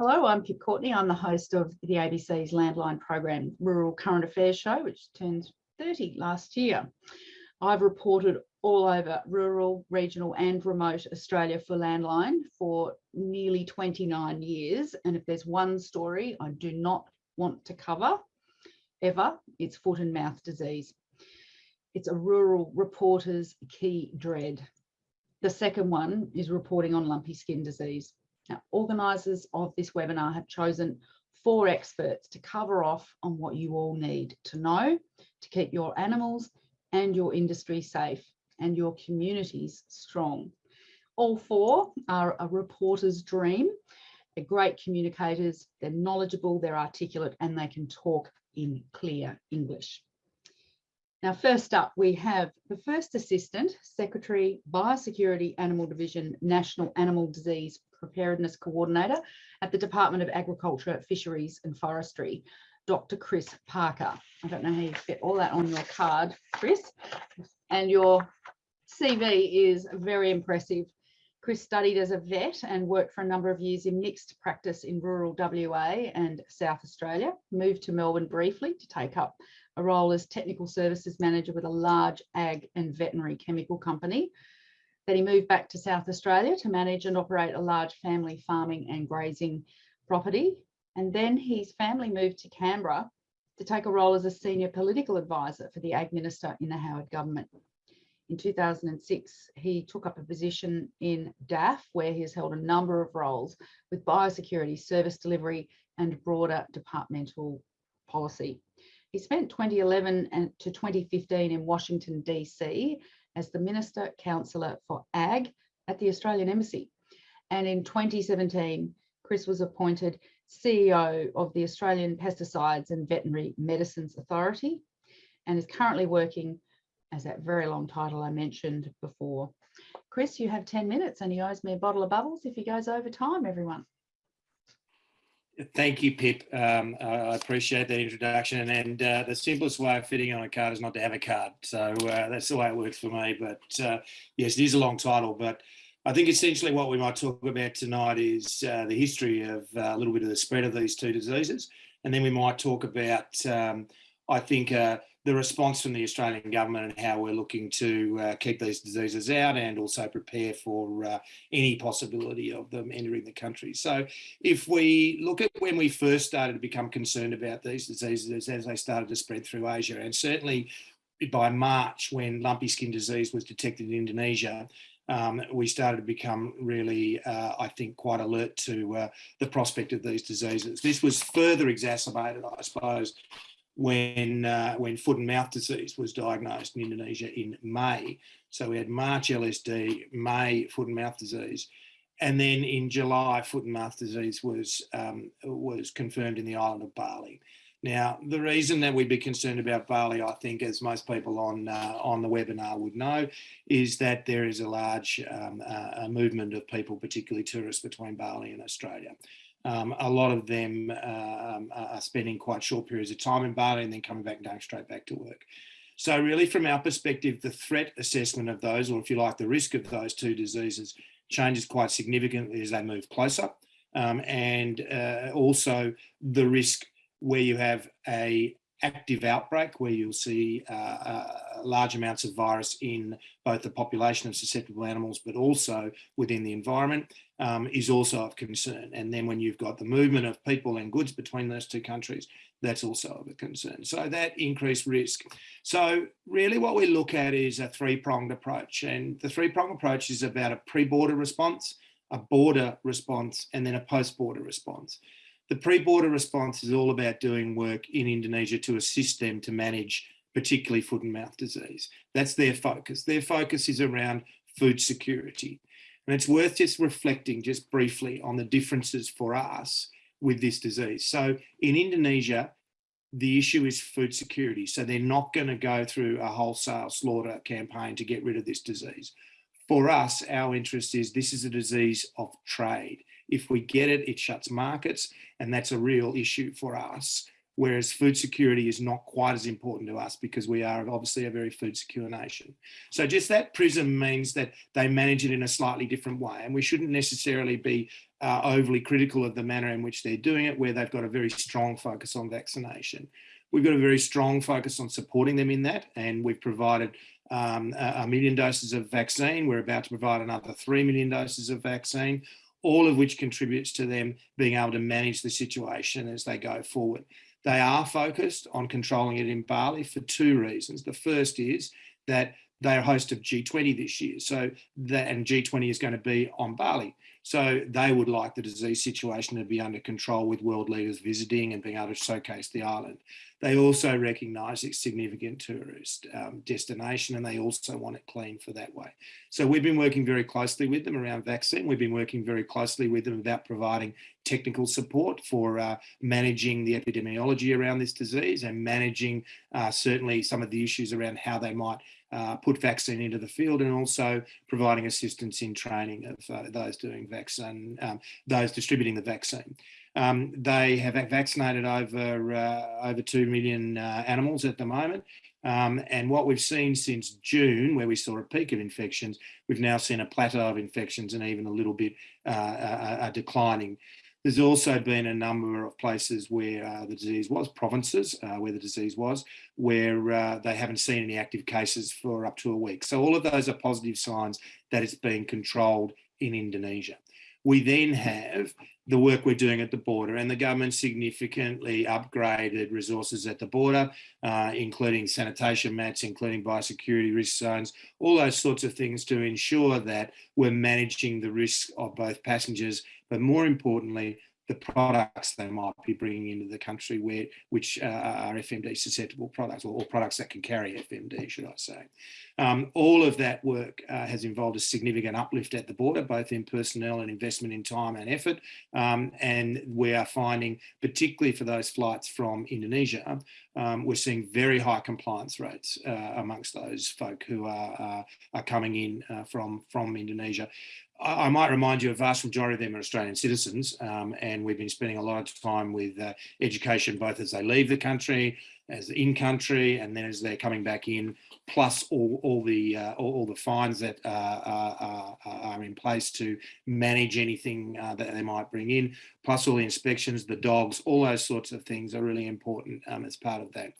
Hello, I'm Pip Courtney. I'm the host of the ABC's Landline program, Rural Current Affairs Show, which turned 30 last year. I've reported all over rural, regional and remote Australia for Landline for nearly 29 years. And if there's one story I do not want to cover ever, it's foot and mouth disease. It's a rural reporter's key dread. The second one is reporting on lumpy skin disease. Now, organisers of this webinar have chosen four experts to cover off on what you all need to know to keep your animals and your industry safe and your communities strong. All four are a reporter's dream. They're great communicators, they're knowledgeable, they're articulate, and they can talk in clear English. Now, first up, we have the First Assistant Secretary, Biosecurity Animal Division, National Animal Disease Preparedness Coordinator at the Department of Agriculture, Fisheries and Forestry, Dr. Chris Parker. I don't know how you fit all that on your card, Chris. And your CV is very impressive. Chris studied as a vet and worked for a number of years in mixed practice in rural WA and South Australia, moved to Melbourne briefly to take up a role as technical services manager with a large ag and veterinary chemical company then he moved back to South Australia to manage and operate a large family farming and grazing property. And then his family moved to Canberra to take a role as a senior political advisor for the Ag Minister in the Howard government. In 2006, he took up a position in DAFF, where he has held a number of roles with biosecurity, service delivery, and broader departmental policy. He spent 2011 and to 2015 in Washington, DC, as the Minister Counselor for Ag at the Australian Embassy. And in 2017, Chris was appointed CEO of the Australian Pesticides and Veterinary Medicines Authority and is currently working as that very long title I mentioned before. Chris, you have 10 minutes and he owes me a bottle of bubbles if he goes over time, everyone. Thank you, Pip. Um, I appreciate that introduction. And, uh, the simplest way of fitting on a card is not to have a card. So uh, that's the way it works for me. But uh, yes, it is a long title. But I think essentially what we might talk about tonight is uh, the history of uh, a little bit of the spread of these two diseases. And then we might talk about, um, I think, uh, the response from the Australian government and how we're looking to uh, keep these diseases out and also prepare for uh, any possibility of them entering the country. So if we look at when we first started to become concerned about these diseases as they started to spread through Asia and certainly by March when lumpy skin disease was detected in Indonesia, um, we started to become really, uh, I think, quite alert to uh, the prospect of these diseases. This was further exacerbated, I suppose, when uh, when foot and mouth disease was diagnosed in Indonesia in May. So we had March LSD, May foot and mouth disease, and then in July foot and mouth disease was um, was confirmed in the island of Bali. Now, the reason that we'd be concerned about Bali, I think, as most people on uh, on the webinar would know, is that there is a large um, uh, movement of people, particularly tourists, between Bali and Australia. Um, a lot of them uh, um, are spending quite short periods of time in Bali and then coming back and going straight back to work. So really from our perspective, the threat assessment of those, or if you like, the risk of those two diseases changes quite significantly as they move closer. Um, and uh, also the risk where you have a active outbreak where you'll see uh, uh, large amounts of virus in both the population of susceptible animals but also within the environment um, is also of concern. And then when you've got the movement of people and goods between those two countries, that's also of a concern. So that increased risk. So really what we look at is a three-pronged approach. And the three-pronged approach is about a pre-border response, a border response, and then a post-border response. The pre-border response is all about doing work in Indonesia to assist them to manage particularly foot and mouth disease. That's their focus. Their focus is around food security. And it's worth just reflecting just briefly on the differences for us with this disease. So in Indonesia, the issue is food security. So they're not going to go through a wholesale slaughter campaign to get rid of this disease. For us, our interest is this is a disease of trade. If we get it, it shuts markets, and that's a real issue for us whereas food security is not quite as important to us because we are obviously a very food secure nation. So just that prism means that they manage it in a slightly different way and we shouldn't necessarily be uh, overly critical of the manner in which they're doing it where they've got a very strong focus on vaccination. We've got a very strong focus on supporting them in that and we've provided um, a million doses of vaccine. We're about to provide another 3 million doses of vaccine all of which contributes to them being able to manage the situation as they go forward. They are focused on controlling it in Bali for two reasons. The first is that they're host of G20 this year. So that and G20 is going to be on Bali. So they would like the disease situation to be under control with world leaders visiting and being able to showcase the island. They also recognise its significant tourist um, destination and they also want it clean for that way. So we've been working very closely with them around vaccine. We've been working very closely with them about providing technical support for uh, managing the epidemiology around this disease and managing uh, certainly some of the issues around how they might uh, put vaccine into the field and also providing assistance in training of uh, those doing vaccine, um, those distributing the vaccine. Um, they have vaccinated over uh, over 2 million uh, animals at the moment. Um, and what we've seen since June, where we saw a peak of infections, we've now seen a plateau of infections and even a little bit uh, declining. There's also been a number of places where uh, the disease was, provinces uh, where the disease was, where uh, they haven't seen any active cases for up to a week. So all of those are positive signs that it's being controlled in Indonesia. We then have the work we're doing at the border and the government significantly upgraded resources at the border, uh, including sanitation mats, including biosecurity risk zones, all those sorts of things to ensure that we're managing the risk of both passengers but more importantly, the products they might be bringing into the country where which uh, are FMD susceptible products or, or, products that can carry FMD, should I say. Um, all of that work uh, has involved a significant uplift at the border, both in personnel and investment in time and effort. Um, and we are finding, particularly for those flights from Indonesia, um, we're seeing very high compliance rates uh, amongst those folk who are, uh, are coming in uh, from, from Indonesia. I might remind you a vast majority of them are Australian citizens um, and we've been spending a lot of time with uh, education both as they leave the country, as in country and then as they're coming back in, plus all, all the uh, all, all, the fines that uh, are, are, in place to manage anything uh, that they might bring in, plus all the inspections, the dogs, all those sorts of things are really important um, as part of that.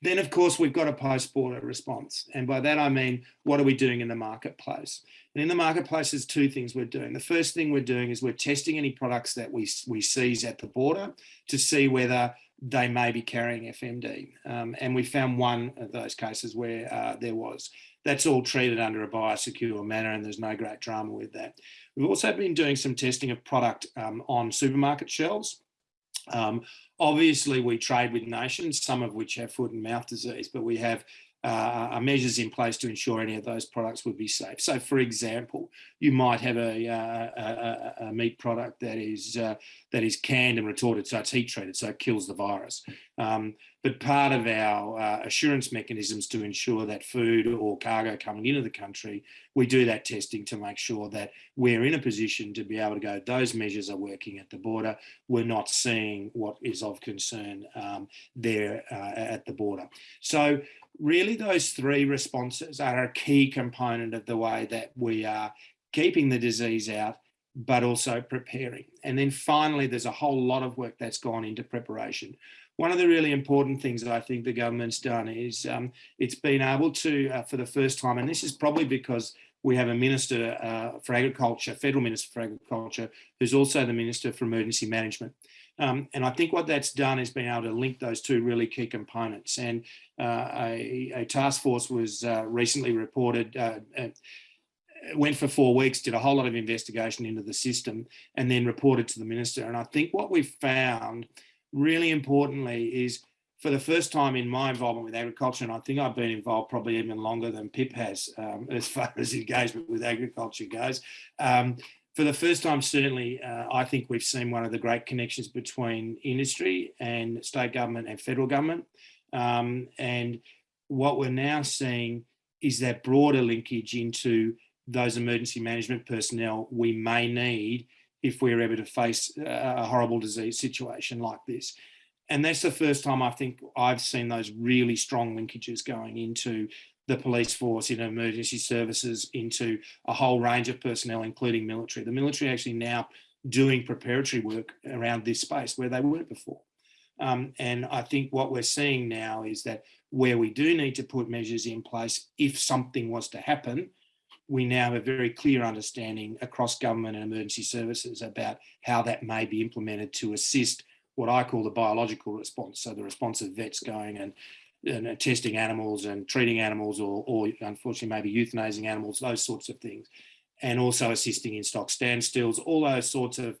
Then, of course, we've got a post-border response. And by that, I mean, what are we doing in the marketplace? And in the marketplace, there's two things we're doing. The first thing we're doing is we're testing any products that we, we seize at the border to see whether they may be carrying FMD. Um, and we found one of those cases where uh, there was. That's all treated under a biosecure manner and there's no great drama with that. We've also been doing some testing of product um, on supermarket shelves. Um, obviously, we trade with nations, some of which have foot and mouth disease, but we have uh, measures in place to ensure any of those products would be safe. So, for example, you might have a, uh, a, a meat product that is uh, that is canned and retorted, so it's heat treated, so it kills the virus. Um, but part of our uh, assurance mechanisms to ensure that food or cargo coming into the country, we do that testing to make sure that we're in a position to be able to go, those measures are working at the border. We're not seeing what is of concern um, there uh, at the border. So really those three responses are a key component of the way that we are keeping the disease out, but also preparing. And then finally, there's a whole lot of work that's gone into preparation. One of the really important things that I think the government's done is um, it's been able to, uh, for the first time, and this is probably because we have a Minister uh, for Agriculture, Federal Minister for Agriculture, who's also the Minister for Emergency Management. Um, and I think what that's done is being able to link those two really key components. And uh, a, a, task force was uh, recently reported, uh, went for four weeks, did a whole lot of investigation into the system and then reported to the minister. And I think what we found really importantly is for the first time in my involvement with agriculture, and I think I've been involved probably even longer than Pip has um, as far as engagement with agriculture goes, um, for the first time, certainly, uh, I think we've seen one of the great connections between industry and state government and federal government. Um, and what we're now seeing is that broader linkage into those emergency management personnel we may need if we're ever to face a horrible disease situation like this. and that's the first time I think I've seen those really strong linkages going into the police force, in emergency services, into a whole range of personnel, including military. The military actually now doing preparatory work around this space where they weren't before. Um, and I think what we're seeing now is that where we do need to put measures in place, if something was to happen, we now have a very clear understanding across government and emergency services about how that may be implemented to assist what I call the biological response. So the response of vets going and, and testing animals and treating animals or, or unfortunately maybe euthanizing animals, those sorts of things. And also assisting in stock standstills, all those sorts of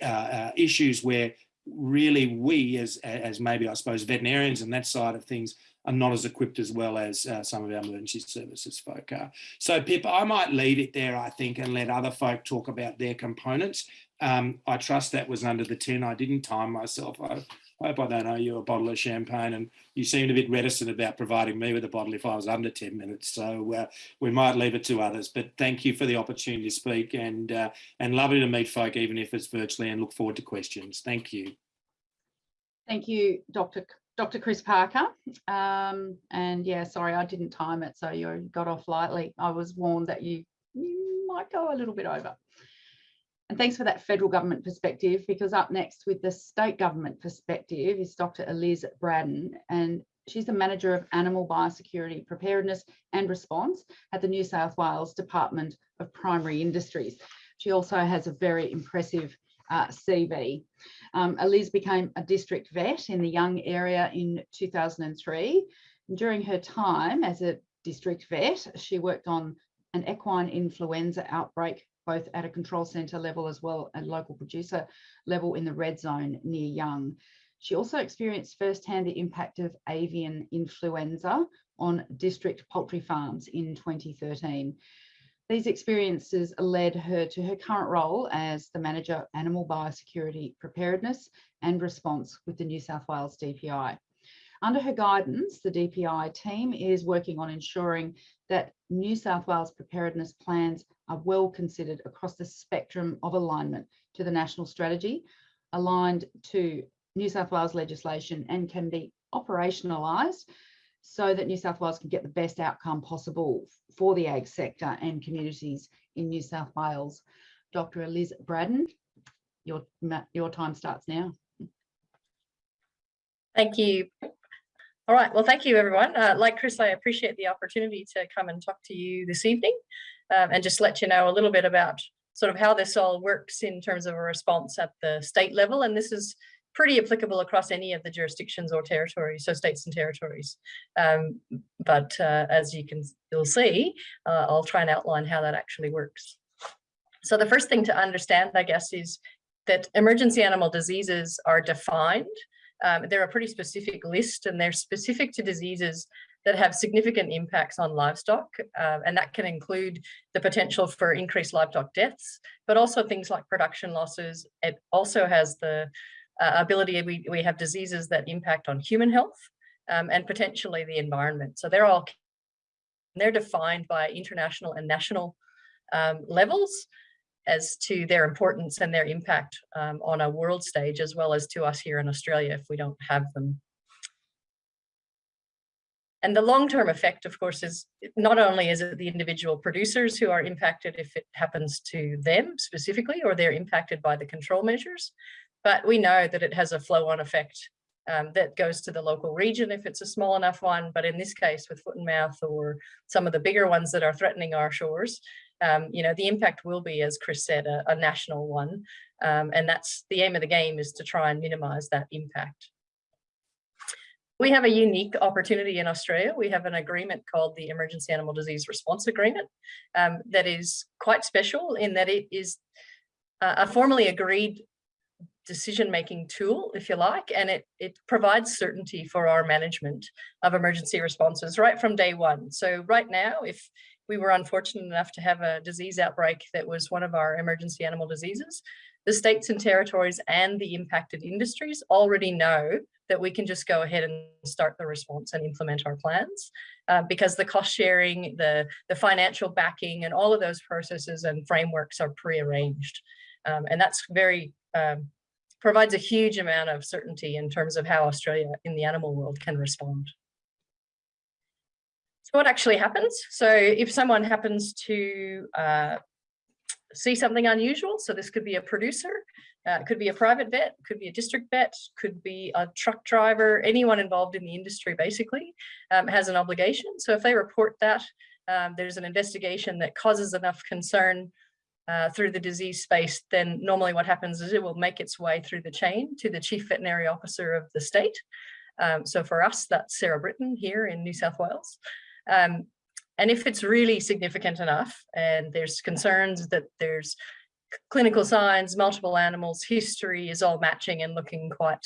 uh, uh, issues where really we as, as maybe I suppose veterinarians and that side of things are not as equipped as well as uh, some of our emergency services folk are. So Pip, I might leave it there, I think, and let other folk talk about their components. Um, I trust that was under the 10. I didn't time myself. I hope I don't owe you a bottle of champagne and you seemed a bit reticent about providing me with a bottle if I was under 10 minutes. So uh, we might leave it to others, but thank you for the opportunity to speak and, uh, and lovely to meet folk, even if it's virtually and look forward to questions. Thank you. Thank you, Dr. Dr. Chris Parker. Um, and yeah, sorry, I didn't time it, so you got off lightly. I was warned that you, you might go a little bit over. And thanks for that federal government perspective, because up next with the state government perspective is Dr. Eliz Braddon, and she's the manager of animal biosecurity preparedness and response at the New South Wales Department of Primary Industries. She also has a very impressive uh, CV. Um, Eliz became a district vet in the Young area in 2003. During her time as a district vet, she worked on an equine influenza outbreak both at a control centre level as well as local producer level in the red zone near Young. She also experienced firsthand the impact of avian influenza on district poultry farms in 2013. These experiences led her to her current role as the Manager Animal Biosecurity Preparedness and Response with the New South Wales DPI. Under her guidance, the DPI team is working on ensuring that New South Wales preparedness plans are well considered across the spectrum of alignment to the national strategy, aligned to New South Wales legislation and can be operationalised so that New South Wales can get the best outcome possible for the ag sector and communities in New South Wales. Dr. Eliz Braddon, your, your time starts now. Thank you. All right, well, thank you everyone. Uh, like Chris, I appreciate the opportunity to come and talk to you this evening um, and just let you know a little bit about sort of how this all works in terms of a response at the state level. And this is pretty applicable across any of the jurisdictions or territories, so states and territories. Um, but uh, as you can you'll see, uh, I'll try and outline how that actually works. So the first thing to understand, I guess, is that emergency animal diseases are defined um, they're a pretty specific list and they're specific to diseases that have significant impacts on livestock. Um, and that can include the potential for increased livestock deaths, but also things like production losses. It also has the uh, ability, we, we have diseases that impact on human health um, and potentially the environment. So they're all, they're defined by international and national um, levels as to their importance and their impact um, on a world stage, as well as to us here in Australia if we don't have them. And the long-term effect, of course, is not only is it the individual producers who are impacted if it happens to them specifically, or they're impacted by the control measures, but we know that it has a flow-on effect um, that goes to the local region if it's a small enough one. But in this case, with foot and mouth or some of the bigger ones that are threatening our shores, um, you know, the impact will be, as Chris said, a, a national one. Um, and that's the aim of the game is to try and minimize that impact. We have a unique opportunity in Australia. We have an agreement called the Emergency Animal Disease Response Agreement um, that is quite special in that it is a formally agreed decision-making tool, if you like, and it, it provides certainty for our management of emergency responses right from day one. So right now, if we were unfortunate enough to have a disease outbreak that was one of our emergency animal diseases. The states and territories and the impacted industries already know that we can just go ahead and start the response and implement our plans uh, because the cost sharing, the, the financial backing and all of those processes and frameworks are pre-arranged. Um, and that's very um, provides a huge amount of certainty in terms of how Australia in the animal world can respond. So what actually happens? So if someone happens to uh, see something unusual, so this could be a producer, uh, could be a private vet, could be a district vet, could be a truck driver, anyone involved in the industry basically um, has an obligation. So if they report that, um, there's an investigation that causes enough concern uh, through the disease space, then normally what happens is it will make its way through the chain to the chief veterinary officer of the state. Um, so for us, that's Sarah Britton here in New South Wales. Um, and if it's really significant enough and there's concerns that there's clinical signs, multiple animals, history is all matching and looking quite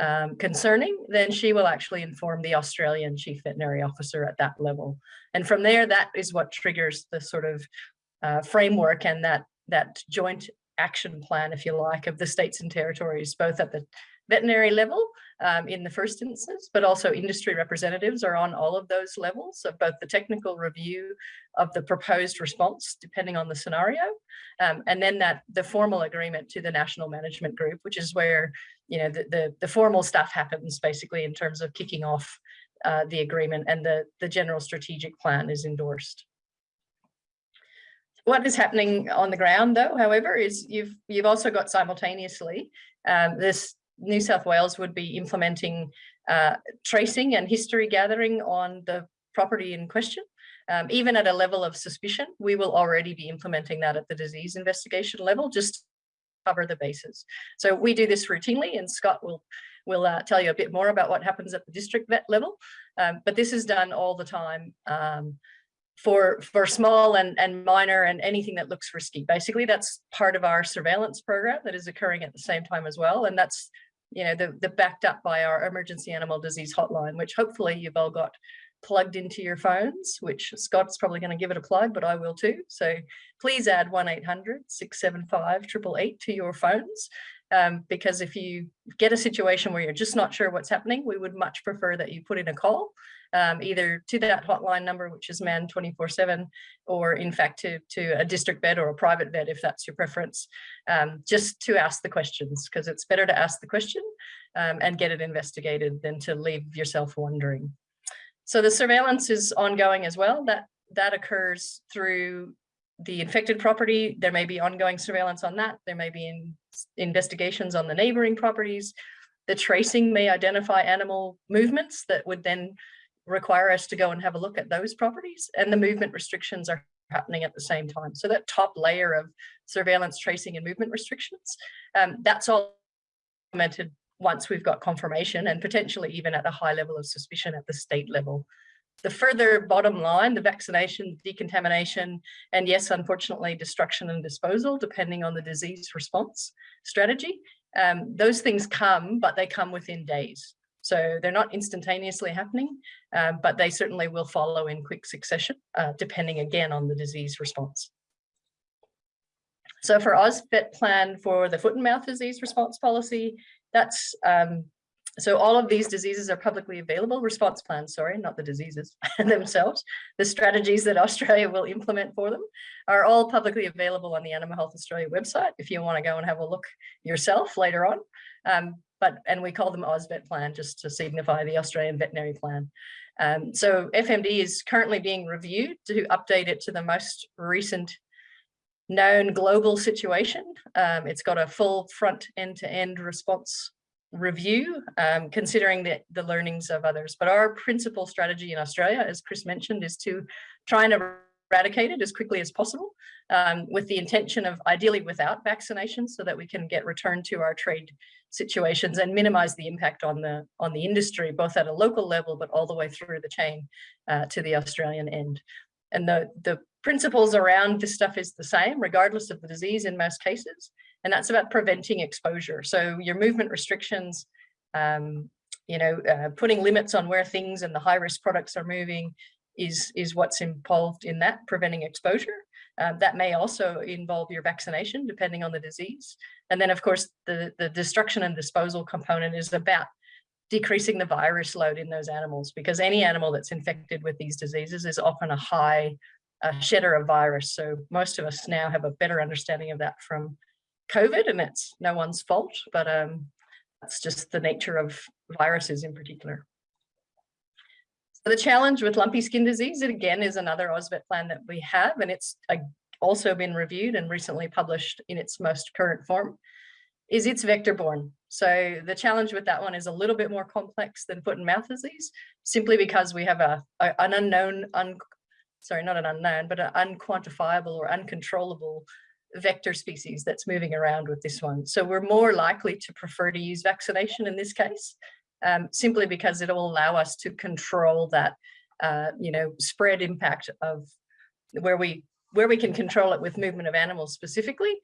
um, concerning, then she will actually inform the Australian Chief Veterinary Officer at that level. And from there, that is what triggers the sort of uh, framework and that, that joint action plan, if you like, of the states and territories, both at the veterinary level um, in the first instance, but also industry representatives are on all of those levels of both the technical review of the proposed response, depending on the scenario, um, and then that the formal agreement to the national management group, which is where you know the, the, the formal stuff happens basically in terms of kicking off uh, the agreement and the, the general strategic plan is endorsed. What is happening on the ground though, however, is you've you've also got simultaneously um, this New South Wales would be implementing uh, tracing and history gathering on the property in question. Um, even at a level of suspicion, we will already be implementing that at the disease investigation level, just cover the bases. So we do this routinely and Scott will will uh, tell you a bit more about what happens at the district vet level. Um, but this is done all the time um, for, for small and, and minor and anything that looks risky. Basically, that's part of our surveillance program that is occurring at the same time as well. And that's you know, the, the backed up by our emergency animal disease hotline, which hopefully you've all got plugged into your phones, which Scott's probably going to give it a plug, but I will too. So please add 1-800-675-888 to your phones. Um, because if you get a situation where you're just not sure what's happening, we would much prefer that you put in a call um, either to that hotline number, which is manned 24 seven, or in fact to, to a district vet or a private vet, if that's your preference, um, just to ask the questions, because it's better to ask the question um, and get it investigated than to leave yourself wondering. So the surveillance is ongoing as well. That, that occurs through the infected property. There may be ongoing surveillance on that. There may be in, investigations on the neighboring properties. The tracing may identify animal movements that would then require us to go and have a look at those properties and the movement restrictions are happening at the same time. So that top layer of surveillance, tracing and movement restrictions, um, that's all implemented once we've got confirmation and potentially even at a high level of suspicion at the state level. The further bottom line, the vaccination, decontamination, and yes, unfortunately, destruction and disposal, depending on the disease response strategy, um, those things come, but they come within days. So they're not instantaneously happening, um, but they certainly will follow in quick succession, uh, depending again on the disease response. So for AusVet plan for the foot and mouth disease response policy, that's um, so all of these diseases are publicly available, response plans, sorry, not the diseases themselves. The strategies that Australia will implement for them are all publicly available on the Animal Health Australia website if you want to go and have a look yourself later on. Um, but and we call them AusVet plan just to signify the Australian Veterinary Plan. Um, so FMD is currently being reviewed to update it to the most recent known global situation. Um, it's got a full front end-to-end -end response review, um, considering the, the learnings of others. But our principal strategy in Australia, as Chris mentioned, is to try and eradicate it as quickly as possible um, with the intention of ideally without vaccination so that we can get returned to our trade situations and minimize the impact on the on the industry, both at a local level, but all the way through the chain uh, to the Australian end. And the, the principles around this stuff is the same, regardless of the disease in most cases. And that's about preventing exposure. So your movement restrictions, um, you know, uh, putting limits on where things and the high risk products are moving is, is what's involved in that, preventing exposure. Um, that may also involve your vaccination, depending on the disease. And then, of course, the, the destruction and disposal component is about decreasing the virus load in those animals, because any animal that's infected with these diseases is often a high uh, shedder of virus. So most of us now have a better understanding of that from COVID and it's no one's fault, but um, that's just the nature of viruses in particular. So the challenge with lumpy skin disease, it again is another AusVet plan that we have, and it's uh, also been reviewed and recently published in its most current form, is it's vector borne. So the challenge with that one is a little bit more complex than foot and mouth disease, simply because we have a, a an unknown, un, sorry, not an unknown, but an unquantifiable or uncontrollable vector species that's moving around with this one. So we're more likely to prefer to use vaccination in this case, um, simply because it'll allow us to control that, uh, you know, spread impact of where we where we can control it with movement of animals specifically.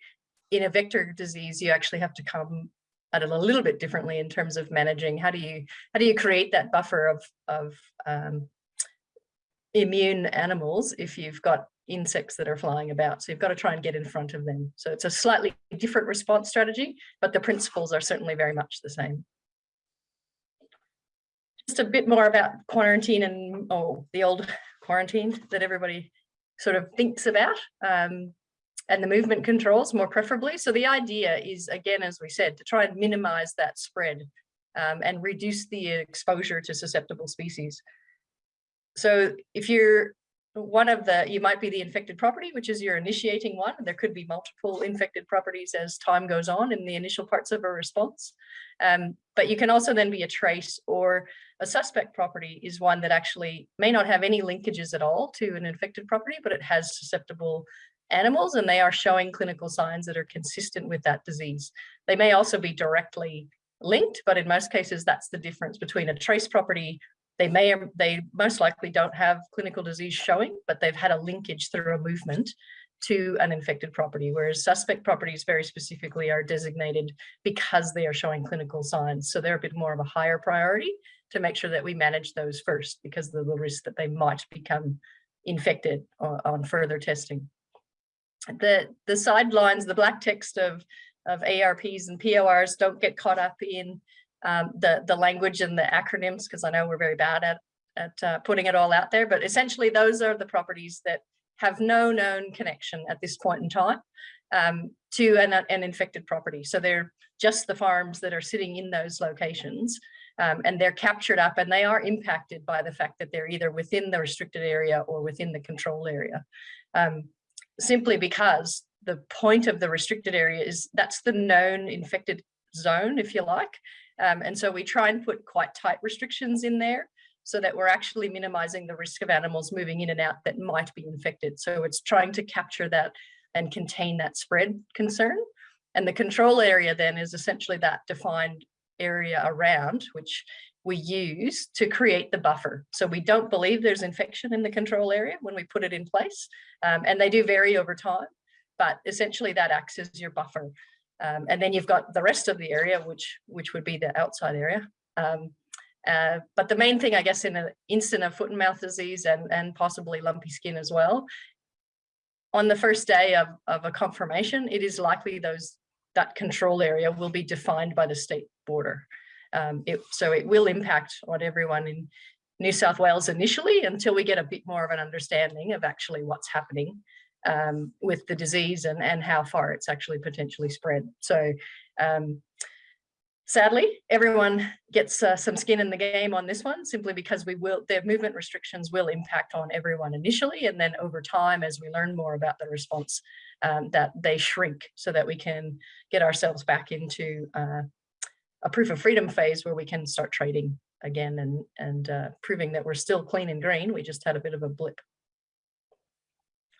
In a vector disease, you actually have to come at it a little bit differently in terms of managing. How do you how do you create that buffer of of um, immune animals if you've got insects that are flying about. So you've got to try and get in front of them. So it's a slightly different response strategy, but the principles are certainly very much the same. Just a bit more about quarantine and oh, the old quarantine that everybody sort of thinks about um, and the movement controls more preferably. So the idea is, again, as we said, to try and minimize that spread um, and reduce the exposure to susceptible species. So if you're one of the, you might be the infected property, which is your initiating one. There could be multiple infected properties as time goes on in the initial parts of a response. Um, but you can also then be a trace or a suspect property is one that actually may not have any linkages at all to an infected property, but it has susceptible animals and they are showing clinical signs that are consistent with that disease. They may also be directly linked, but in most cases, that's the difference between a trace property they may they most likely don't have clinical disease showing, but they've had a linkage through a movement to an infected property, whereas suspect properties very specifically are designated because they are showing clinical signs. So they're a bit more of a higher priority to make sure that we manage those first because of the risk that they might become infected on, further testing. The, the sidelines, the black text of, of ARPs and PORs don't get caught up in um, the, the language and the acronyms, because I know we're very bad at, at uh, putting it all out there, but essentially those are the properties that have no known connection at this point in time um, to an, an infected property. So they're just the farms that are sitting in those locations um, and they're captured up and they are impacted by the fact that they're either within the restricted area or within the control area. Um, simply because the point of the restricted area is that's the known infected zone, if you like. Um, and so we try and put quite tight restrictions in there so that we're actually minimizing the risk of animals moving in and out that might be infected. So it's trying to capture that and contain that spread concern. And the control area then is essentially that defined area around which we use to create the buffer. So we don't believe there's infection in the control area when we put it in place. Um, and they do vary over time, but essentially that acts as your buffer. Um, and then you've got the rest of the area, which which would be the outside area. Um, uh, but the main thing, I guess, in an instant of foot and mouth disease and, and possibly lumpy skin as well, on the first day of, of a confirmation, it is likely those that control area will be defined by the state border. Um, it, so it will impact on everyone in New South Wales initially until we get a bit more of an understanding of actually what's happening um, with the disease and, and how far it's actually potentially spread. So um, sadly, everyone gets uh, some skin in the game on this one simply because we will, their movement restrictions will impact on everyone initially. And then over time, as we learn more about the response, um, that they shrink so that we can get ourselves back into uh, a proof of freedom phase where we can start trading again and, and uh, proving that we're still clean and green. We just had a bit of a blip.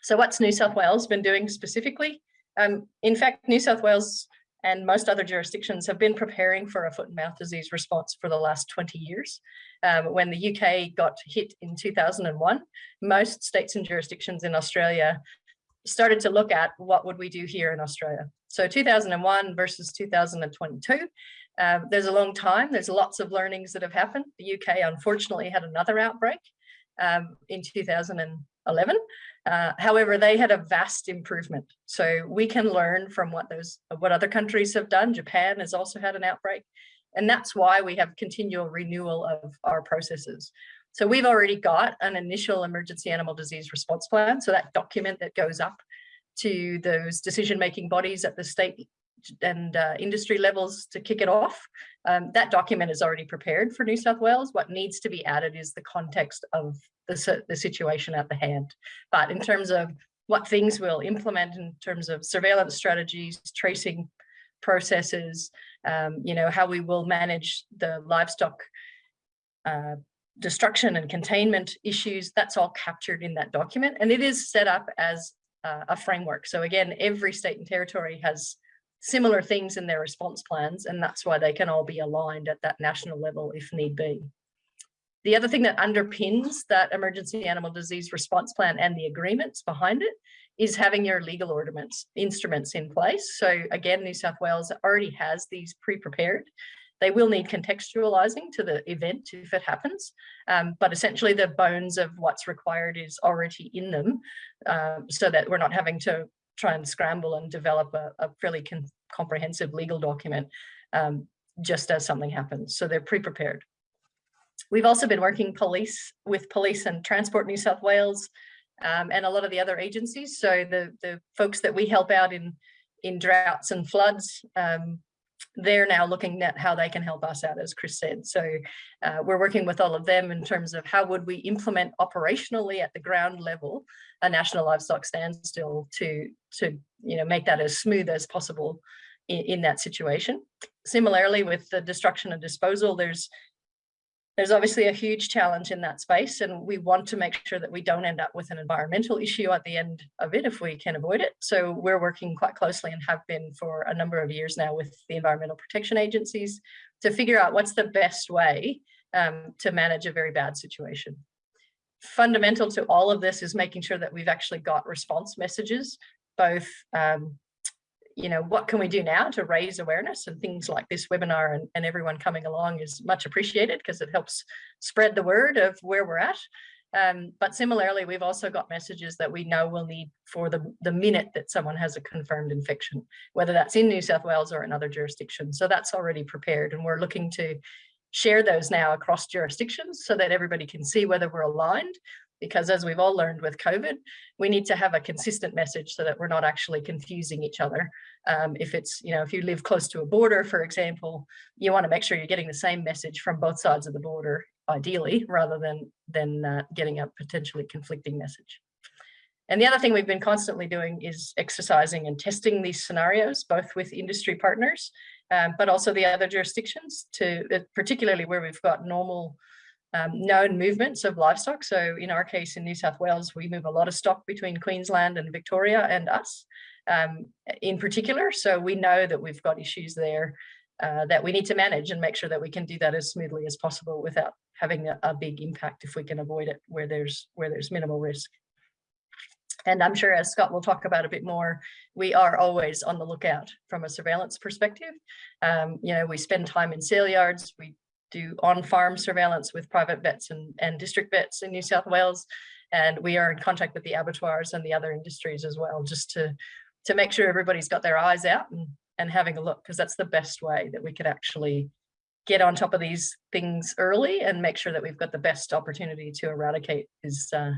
So what's New South Wales been doing specifically? Um, in fact, New South Wales and most other jurisdictions have been preparing for a foot and mouth disease response for the last 20 years. Um, when the UK got hit in 2001, most states and jurisdictions in Australia started to look at what would we do here in Australia. So 2001 versus 2022, um, there's a long time. There's lots of learnings that have happened. The UK unfortunately had another outbreak um, in 2011. Uh, however, they had a vast improvement. So we can learn from what those what other countries have done. Japan has also had an outbreak. And that's why we have continual renewal of our processes. So we've already got an initial emergency animal disease response plan. So that document that goes up to those decision-making bodies at the state and uh, industry levels to kick it off. Um, that document is already prepared for New South Wales. What needs to be added is the context of the, the situation at the hand. But in terms of what things we'll implement in terms of surveillance strategies, tracing processes, um, you know, how we will manage the livestock uh, destruction and containment issues, that's all captured in that document. And it is set up as uh, a framework. So again, every state and territory has similar things in their response plans, and that's why they can all be aligned at that national level if need be. The other thing that underpins that emergency animal disease response plan and the agreements behind it is having your legal ordinance instruments in place. So again, New South Wales already has these pre-prepared. They will need contextualizing to the event if it happens, um, but essentially the bones of what's required is already in them um, so that we're not having to try and scramble and develop a, a fairly comprehensive legal document um, just as something happens. So they're pre-prepared. We've also been working police with police and Transport New South Wales um, and a lot of the other agencies. So the, the folks that we help out in, in droughts and floods, um, they're now looking at how they can help us out, as Chris said. So uh, we're working with all of them in terms of how would we implement operationally at the ground level a national livestock standstill to, to you know, make that as smooth as possible in, in that situation. Similarly, with the destruction and disposal, there's there's obviously a huge challenge in that space and we want to make sure that we don't end up with an environmental issue at the end of it if we can avoid it. So we're working quite closely and have been for a number of years now with the environmental protection agencies to figure out what's the best way um, to manage a very bad situation. Fundamental to all of this is making sure that we've actually got response messages, both um, you know, what can we do now to raise awareness and things like this webinar and, and everyone coming along is much appreciated because it helps spread the word of where we're at. Um, but similarly, we've also got messages that we know we'll need for the, the minute that someone has a confirmed infection, whether that's in New South Wales or another jurisdiction. So that's already prepared and we're looking to share those now across jurisdictions so that everybody can see whether we're aligned because as we've all learned with COVID, we need to have a consistent message so that we're not actually confusing each other. Um, if it's, you know, if you live close to a border, for example, you want to make sure you're getting the same message from both sides of the border, ideally, rather than, than uh, getting a potentially conflicting message. And the other thing we've been constantly doing is exercising and testing these scenarios, both with industry partners, um, but also the other jurisdictions to particularly where we've got normal um, known movements of livestock. So in our case in New South Wales, we move a lot of stock between Queensland and Victoria and us um, in particular. So we know that we've got issues there uh, that we need to manage and make sure that we can do that as smoothly as possible without having a, a big impact if we can avoid it where there's where there's minimal risk. And I'm sure as Scott will talk about a bit more, we are always on the lookout from a surveillance perspective. Um, you know, we spend time in sale yards, we do on-farm surveillance with private vets and, and district vets in New South Wales. And we are in contact with the abattoirs and the other industries as well, just to, to make sure everybody's got their eyes out and, and having a look, because that's the best way that we could actually get on top of these things early and make sure that we've got the best opportunity to eradicate is uh,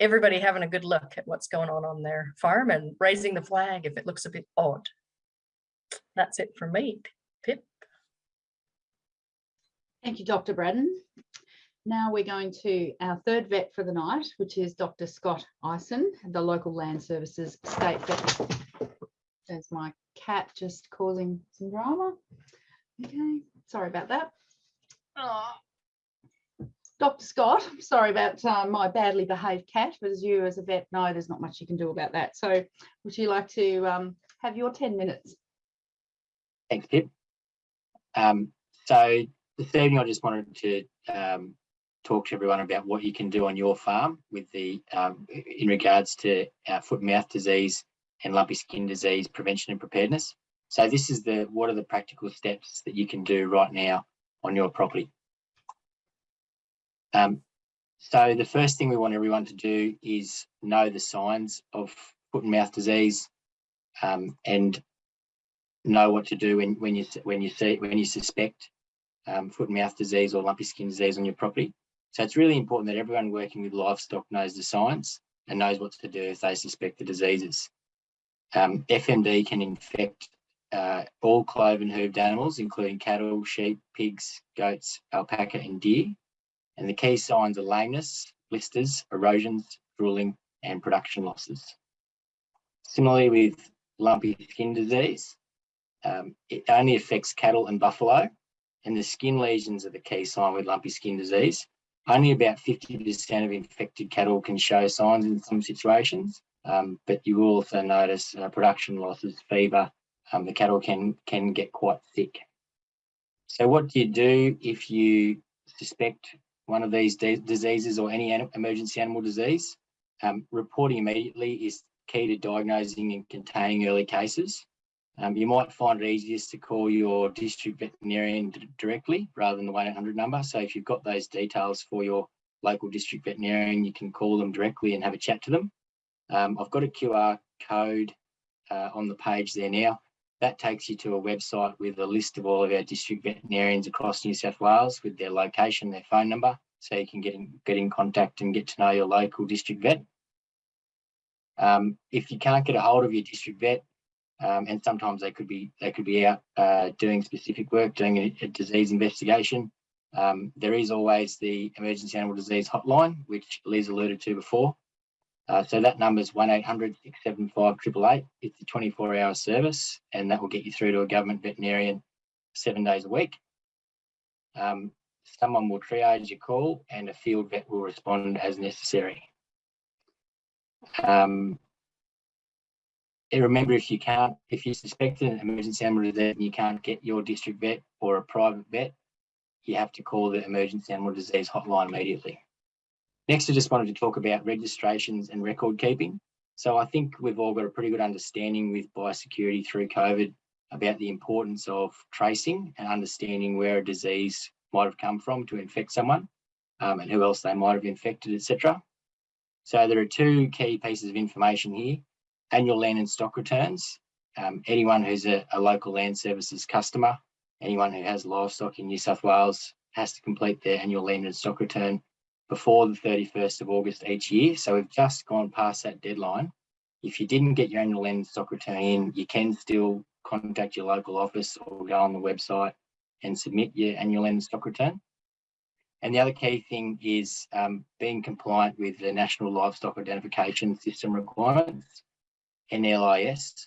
everybody having a good look at what's going on on their farm and raising the flag if it looks a bit odd. That's it for me, Pip. Thank you, Dr. Braddon. Now we're going to our third vet for the night, which is Dr. Scott Ison, the local land services state vet. There's my cat just causing some drama. Okay, sorry about that. Oh. Dr. Scott, sorry about uh, my badly behaved cat, but as you as a vet know, there's not much you can do about that. So would you like to um, have your 10 minutes? Thanks, Pip. Um, so this evening I just wanted to um, talk to everyone about what you can do on your farm with the um, in regards to uh, foot and mouth disease and lumpy skin disease prevention and preparedness. So this is the what are the practical steps that you can do right now on your property. Um, so the first thing we want everyone to do is know the signs of foot and mouth disease um, and know what to do when, when you when you see when you suspect um, foot and mouth disease or lumpy skin disease on your property. So it's really important that everyone working with livestock knows the signs and knows what to do if they suspect the diseases. Um, FMD can infect uh, all cloven hooved animals, including cattle, sheep, pigs, goats, alpaca, and deer. And the key signs are lameness, blisters, erosions, drooling, and production losses. Similarly with lumpy skin disease, um, it only affects cattle and buffalo, and the skin lesions are the key sign with lumpy skin disease. Only about 50% of infected cattle can show signs in some situations, um, but you will also notice uh, production losses, fever. Um, the cattle can can get quite sick. So what do you do if you suspect one of these diseases or any an emergency animal disease? Um, reporting immediately is key to diagnosing and containing early cases. Um, you might find it easiest to call your district veterinarian directly rather than the 1-800 number. So if you've got those details for your local district veterinarian, you can call them directly and have a chat to them. Um, I've got a QR code uh, on the page there now. That takes you to a website with a list of all of our district veterinarians across New South Wales with their location, their phone number, so you can get in, get in contact and get to know your local district vet. Um, if you can't get a hold of your district vet, um, and sometimes they could be they could be out uh, doing specific work, doing a, a disease investigation. Um, there is always the emergency animal disease hotline, which Liz alluded to before. Uh, so that number is 1800 675 888. It's a 24 hour service and that will get you through to a government veterinarian seven days a week. Um, someone will triage your call and a field vet will respond as necessary. Um, remember, if you can't, if you suspect an emergency animal disease and you can't get your district vet or a private vet, you have to call the emergency animal disease hotline immediately. Next, I just wanted to talk about registrations and record keeping. So I think we've all got a pretty good understanding with biosecurity through COVID about the importance of tracing and understanding where a disease might have come from to infect someone um, and who else they might have infected, etc. So there are two key pieces of information here annual land and stock returns. Um, anyone who's a, a, local land services customer, anyone who has livestock in New South Wales has to complete their annual land and stock return before the 31st of August each year. So we've just gone past that deadline. If you didn't get your annual land and stock return in, you can still contact your local office or go on the website and submit your annual land and stock return. And the other key thing is um, being compliant with the National Livestock Identification System requirements. NLIS.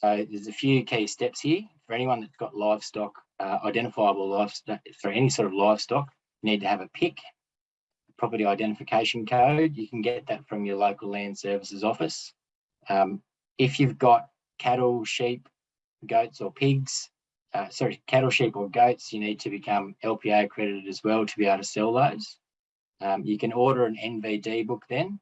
So there's a few key steps here. For anyone that's got livestock, uh, identifiable livestock, for any sort of livestock, you need to have a PIC, property identification code. You can get that from your local land services office. Um, if you've got cattle, sheep, goats or pigs, uh, sorry, cattle, sheep or goats, you need to become LPA accredited as well to be able to sell those. Um, you can order an NVD book then.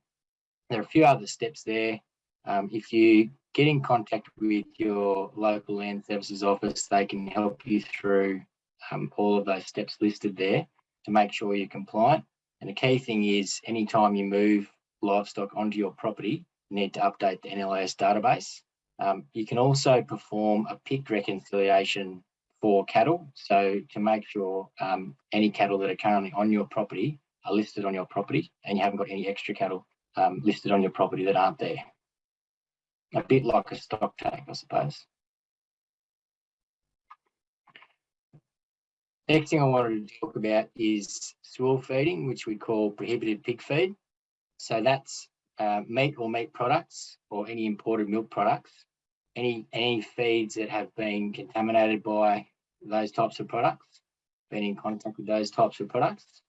There are a few other steps there. Um, if you get in contact with your local land services office, they can help you through um, all of those steps listed there to make sure you're compliant. And the key thing is anytime you move livestock onto your property, you need to update the NLIS database. Um, you can also perform a PIC reconciliation for cattle. So to make sure um, any cattle that are currently on your property are listed on your property and you haven't got any extra cattle um, listed on your property that aren't there a bit like a stock take, I suppose. Next thing I wanted to talk about is swill feeding, which we call prohibited pig feed. So that's uh, meat or meat products or any imported milk products, any, any feeds that have been contaminated by those types of products, been in contact with those types of products.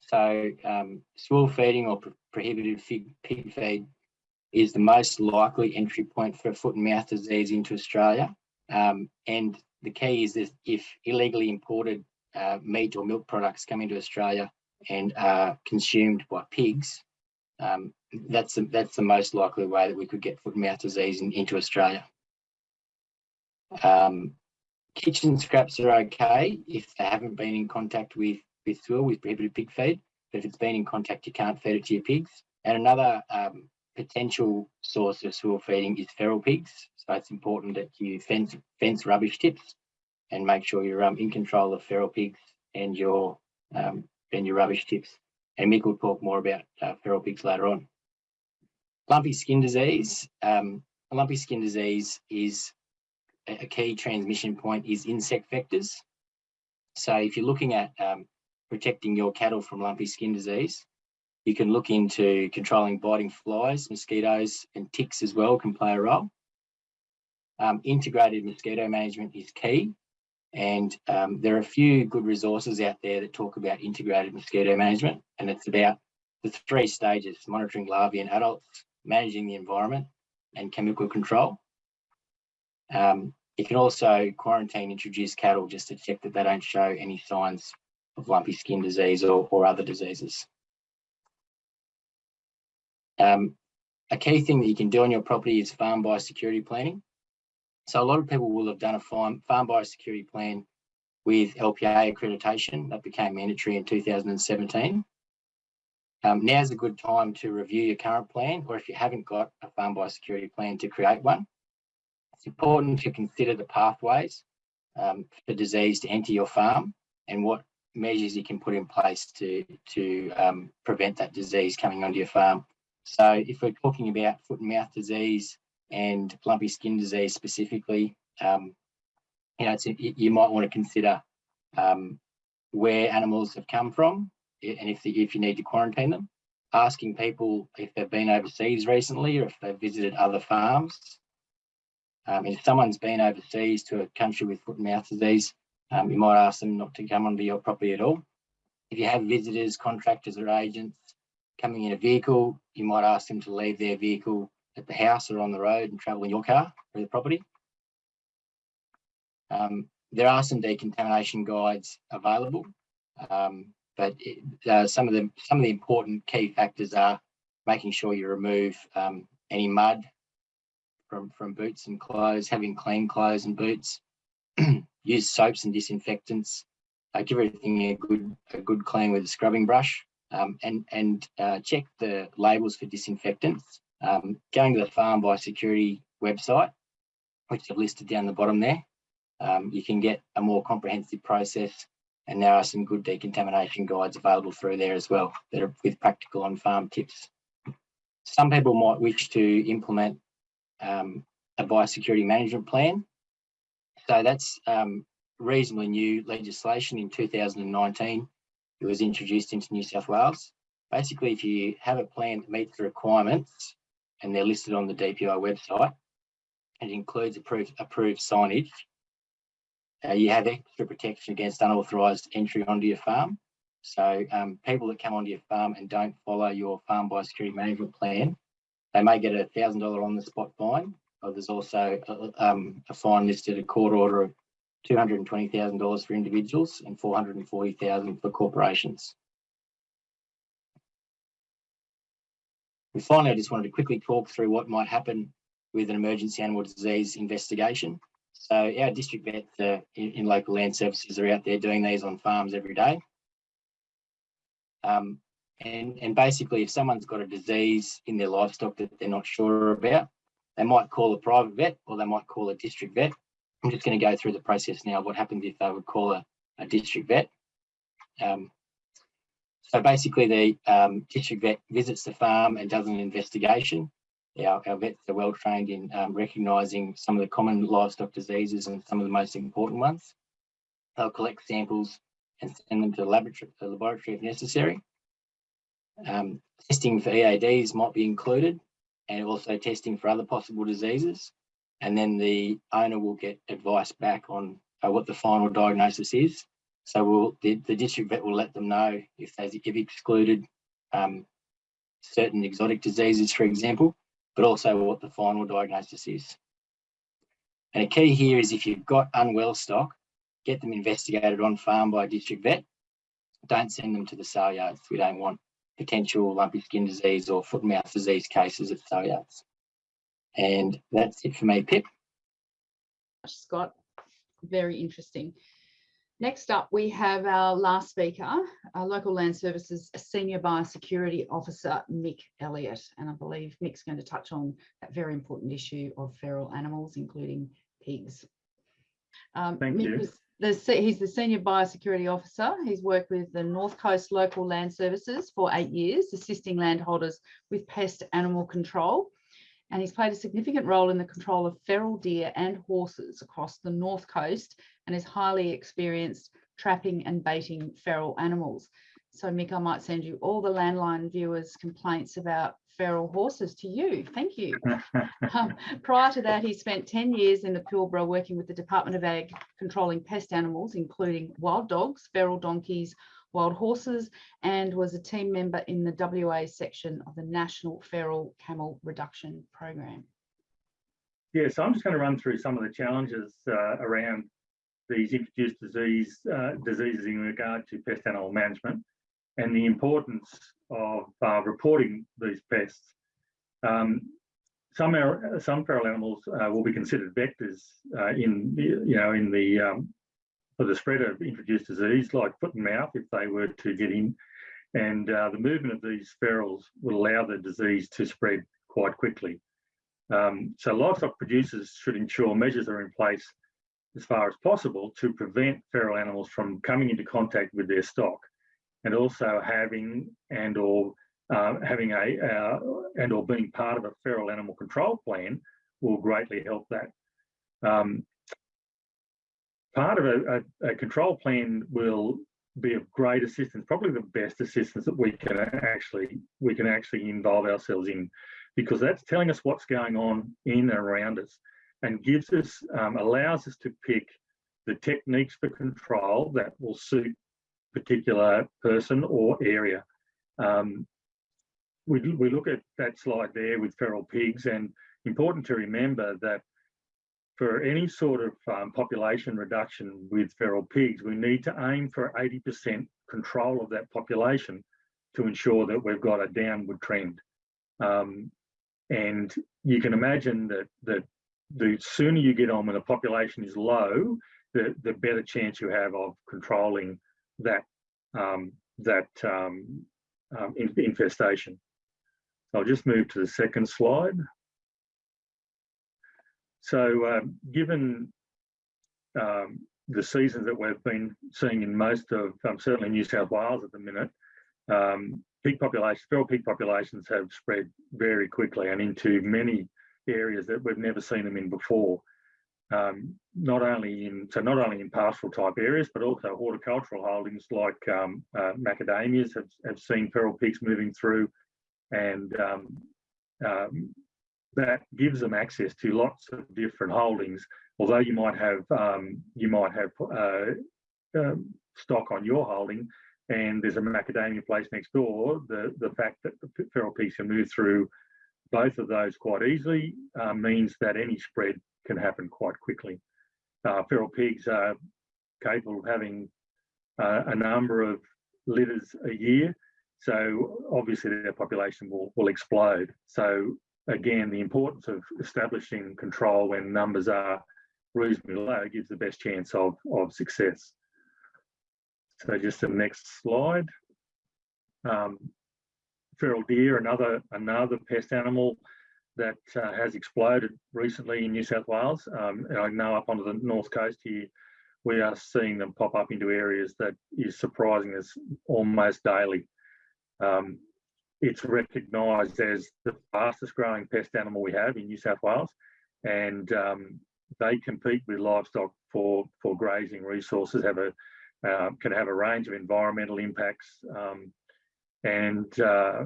So um, swill feeding or prohibited pig feed is the most likely entry point for foot and mouth disease into Australia. Um, and the key is that if illegally imported uh, meat or milk products come into Australia and are consumed by pigs, um, that's, the, that's the most likely way that we could get foot and mouth disease in, into Australia. Um, kitchen scraps are okay if they haven't been in contact with, with swill, with prohibited pig feed. But if it's been in contact, you can't feed it to your pigs. And another um, potential source of swill feeding is feral pigs. So it's important that you fence, fence rubbish tips and make sure you're um, in control of feral pigs and your um, and your rubbish tips. And Mick will talk more about uh, feral pigs later on. Lumpy skin disease. Um, lumpy skin disease is a a key transmission point is insect vectors. So if you're looking at um, protecting your cattle from lumpy skin disease, you can look into controlling biting flies, mosquitoes and ticks as well can play a role. Um, integrated mosquito management is key. And um, there are a few good resources out there that talk about integrated mosquito management. And it's about the three stages, monitoring larvae and adults, managing the environment and chemical control. Um, you can also quarantine introduced cattle just to check that they don't show any signs of lumpy skin disease or, or other diseases. Um, a key thing that you can do on your property is farm biosecurity planning. So a lot of people will have done a farm, farm biosecurity plan with LPA accreditation that became mandatory in 2017. Um, now's a good time to review your current plan, or if you haven't got a farm biosecurity plan to create one. It's important to consider the pathways um, for disease to enter your farm and what measures you can put in place to, to um, prevent that disease coming onto your farm. So if we're talking about foot and mouth disease and lumpy skin disease specifically, um, you know, you might want to consider um, where animals have come from and if, the, if you need to quarantine them, asking people if they've been overseas recently or if they've visited other farms. Um, if someone's been overseas to a country with foot and mouth disease, um, you might ask them not to come onto your property at all. If you have visitors, contractors or agents coming in a vehicle, you might ask them to leave their vehicle at the house or on the road and travel in your car through the property. Um, there are some decontamination guides available, um, but it, uh, some of the some of the important key factors are making sure you remove um, any mud from from boots and clothes, having clean clothes and boots, use soaps and disinfectants, uh, give everything a good a good clean with a scrubbing brush, um, and and uh, check the labels for disinfectants. Um, going to the Farm Biosecurity website, which I've listed down the bottom there, um, you can get a more comprehensive process and there are some good decontamination guides available through there as well that are with practical on-farm tips. Some people might wish to implement um, a biosecurity management plan. So that's um, reasonably new legislation in 2019. It was introduced into New South Wales. Basically, if you have a plan that meets the requirements and they're listed on the DPI website, it includes approved, approved signage, uh, you have extra protection against unauthorised entry onto your farm. So um, people that come onto your farm and don't follow your farm biosecurity management plan, they may get a thousand dollar on the spot fine. Or there's also a, um, a fine listed a court order of two hundred and twenty thousand dollars for individuals and four hundred and forty thousand for corporations. And finally, I just wanted to quickly talk through what might happen with an emergency animal disease investigation. So our district vets uh, in, in, local land services are out there doing these on farms every day. Um, and, and basically, if someone's got a disease in their livestock that they're not sure about, they might call a private vet or they might call a district vet. I'm just going to go through the process now. What happens if they would call a, a district vet? Um, so basically, the um, district vet visits the farm and does an investigation. Our, our vets are well trained in um, recognising some of the common livestock diseases and some of the most important ones. They'll collect samples and send them to the laboratory, the laboratory if necessary. Um, testing for EADs might be included and also testing for other possible diseases. And then the owner will get advice back on uh, what the final diagnosis is. So we'll, the, the district vet will let them know if they've excluded um, certain exotic diseases, for example, but also what the final diagnosis is. And a key here is if you've got unwell stock, get them investigated on farm by a district vet. Don't send them to the sale yards. We don't want potential lumpy skin disease or foot and mouth disease cases at sale yards. And that's it for me, Pip. Scott, very interesting. Next up, we have our last speaker, our Local Land Services Senior Biosecurity Officer, Mick Elliott. And I believe Mick's going to touch on that very important issue of feral animals, including pigs. Um, Thank Mick you. the, he's the Senior Biosecurity Officer. He's worked with the North Coast Local Land Services for eight years, assisting landholders with pest animal control and he's played a significant role in the control of feral deer and horses across the north coast and is highly experienced trapping and baiting feral animals. So Mick, I might send you all the landline viewers complaints about feral horses to you. Thank you. Um, prior to that, he spent 10 years in the Pilbara working with the Department of Ag, controlling pest animals, including wild dogs, feral donkeys, wild horses, and was a team member in the WA section of the National Feral Camel Reduction Program. Yeah, so I'm just going to run through some of the challenges uh, around these introduced disease uh, diseases in regard to pest animal management and the importance of uh, reporting these pests. Um, some some feral animals uh, will be considered vectors uh, in the, you know in the um, for the spread of introduced disease like foot and mouth if they were to get in, and uh, the movement of these ferals will allow the disease to spread quite quickly. Um, so livestock producers should ensure measures are in place as far as possible to prevent feral animals from coming into contact with their stock and also having and or uh, having a uh, and or being part of a feral animal control plan will greatly help that. Um, part of a, a, a, control plan will be of great assistance, probably the best assistance that we can actually we can actually involve ourselves in, because that's telling us what's going on in and around us, and gives us um, allows us to pick the techniques for control that will suit particular person or area. Um, we, we look at that slide there with feral pigs and important to remember that for any sort of um, population reduction with feral pigs, we need to aim for 80% control of that population to ensure that we've got a downward trend. Um, and you can imagine that, that the sooner you get on when the population is low, the, the better chance you have of controlling that um, that um, um, infestation. I'll just move to the second slide. So um, given um, the seasons that we've been seeing in most of, um, certainly New South Wales at the minute, peak populations, feral peak populations have spread very quickly and into many areas that we've never seen them in before. Um, not only in so not only in pastoral type areas, but also horticultural holdings like um, uh, macadamias have, have seen feral pigs moving through, and um, um, that gives them access to lots of different holdings. Although you might have um, you might have uh, um, stock on your holding, and there's a macadamia place next door, the the fact that the feral pigs can move through both of those quite easily uh, means that any spread can happen quite quickly. Uh, feral pigs are capable of having uh, a number of litters a year, so obviously their population will, will explode. So again, the importance of establishing control when numbers are reasonably low gives the best chance of, of success. So just the next slide. Um, feral deer, another another pest animal that uh, has exploded recently in New South Wales. Um, and I know up onto the north coast here, we are seeing them pop up into areas that is surprising us almost daily. Um, it's recognised as the fastest growing pest animal we have in New South Wales, and um, they compete with livestock for for grazing resources. Have a uh, can have a range of environmental impacts, um, and uh,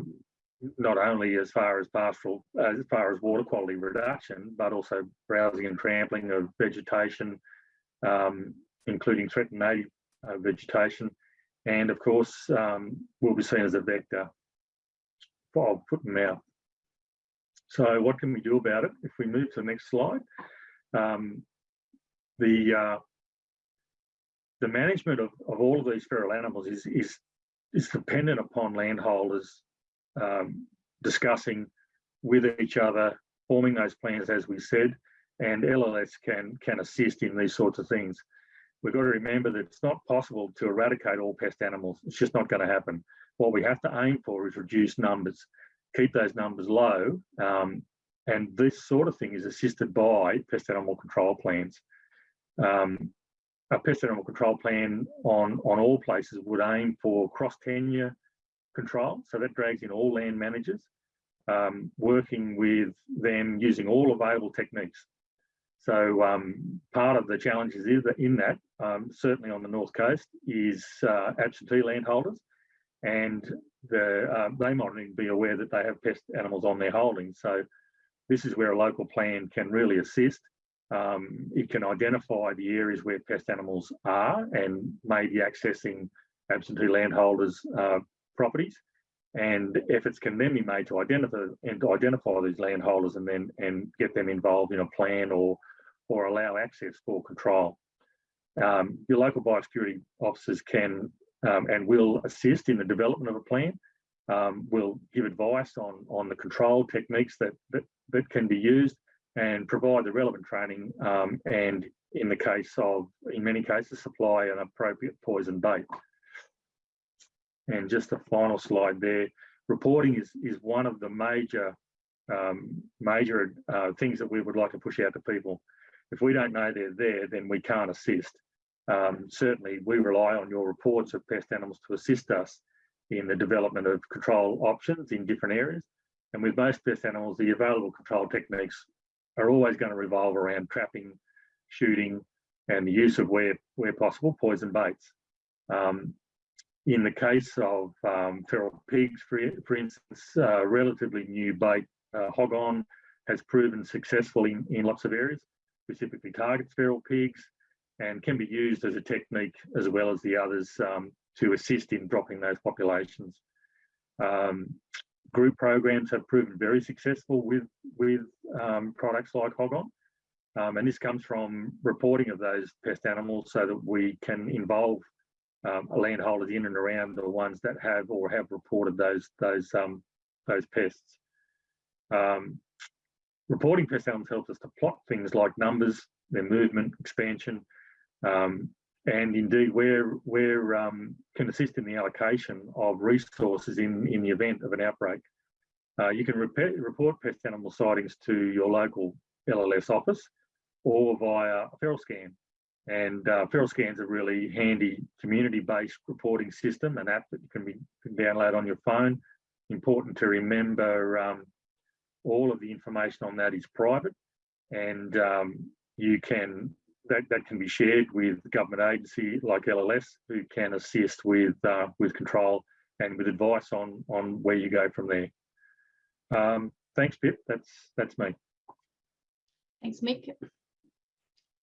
not only as far as pastoral, as far as water quality reduction, but also browsing and trampling of vegetation, um, including threatened native uh, vegetation. And of course, um, will be seen as a vector of foot and mouth. So what can we do about it? If we move to the next slide, um, the uh, the management of, of all of these feral animals is, is, is dependent upon landholders um, discussing with each other, forming those plans, as we said, and LLS can, can assist in these sorts of things. We've got to remember that it's not possible to eradicate all pest animals. It's just not going to happen. What we have to aim for is reduce numbers, keep those numbers low, um, and this sort of thing is assisted by pest animal control plans. Um, a pest animal control plan on, on all places would aim for cross tenure control. So that drags in all land managers. um, working with them using all available techniques. So um, part of the challenges is that in that, um, certainly on the north coast, is uh, absentee landholders, and the, uh, they might not even be aware that they have pest animals on their holdings. So this is where a local plan can really assist. Um, it can identify the areas where pest animals are and maybe accessing absentee landholders' uh, properties and efforts can then be made to identify and to identify these landholders and then and get them involved in a plan or or allow access for control. Um, your local biosecurity officers can um, and will assist in the development of a plan. Um, will give advice on on the control techniques that that, that can be used and provide the relevant training um, and in the case of in many cases supply an appropriate poison bait. And just a final slide there. Reporting is, is one of the major, um, major uh, things that we would like to push out to people. If we don't know they're there, then we can't assist. Um, certainly, we rely on your reports of pest animals to assist us in the development of control options in different areas. And with most pest animals, the available control techniques are always going to revolve around trapping, shooting, and the use of where, where possible, poison baits. Um, in the case of um, feral pigs, for, for instance, uh, relatively new bait, uh, HOGGONE, has proven successful in, in lots of areas, specifically targets feral pigs, and can be used as a technique as well as the others um, to assist in dropping those populations. Um, group programs have proven very successful with, with um, products like HOGGONE. Um, and this comes from reporting of those pest animals so that we can involve um, landholders in and around the ones that have or have reported those those um, those pests. Reporting pest animals helps us to plot things like numbers, their movement, expansion, um, and indeed where where um, can assist in the allocation of resources in in the event of an outbreak. Uh, you can report pest animal sightings to your local LLS office or via FeralScan. And uh, FeralScan's a really handy community-based reporting system, an app that you can, be, can download on your phone. Important to remember um, all of the information on that is private and um, you can that, that can be shared with government agency like LLS who can assist with uh, with control and with advice on on where you go from there. Um, thanks, Pip. That's that's me. Thanks, Mick.